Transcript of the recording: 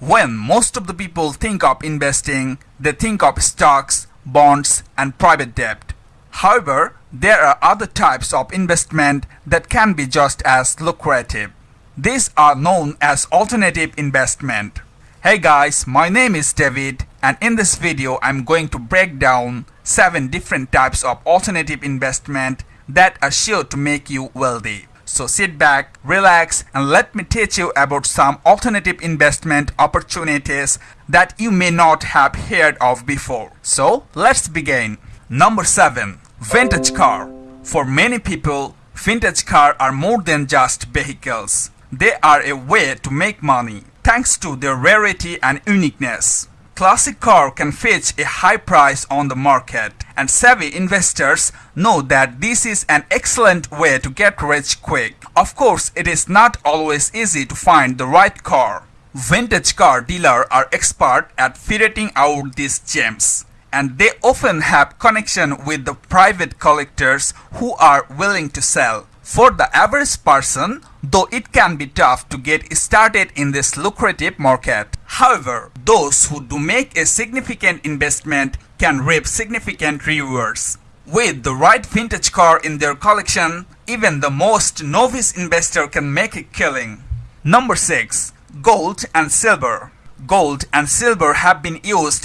When most of the people think of investing, they think of stocks, bonds, and private debt. However, there are other types of investment that can be just as lucrative. These are known as alternative investment. Hey guys, my name is David and in this video I'm going to break down 7 different types of alternative investment that are sure to make you wealthy. So sit back, relax and let me teach you about some alternative investment opportunities that you may not have heard of before. So let's begin. Number 7. Vintage car. For many people, vintage cars are more than just vehicles. They are a way to make money thanks to their rarity and uniqueness. Classic car can fetch a high price on the market and savvy investors know that this is an excellent way to get rich quick. Of course, it is not always easy to find the right car. Vintage car dealers are expert at ferreting out these gems and they often have connection with the private collectors who are willing to sell. For the average person, though it can be tough to get started in this lucrative market. However, those who do make a significant investment can reap significant rewards. With the right vintage car in their collection, even the most novice investor can make a killing. Number 6. Gold and Silver Gold and silver have been used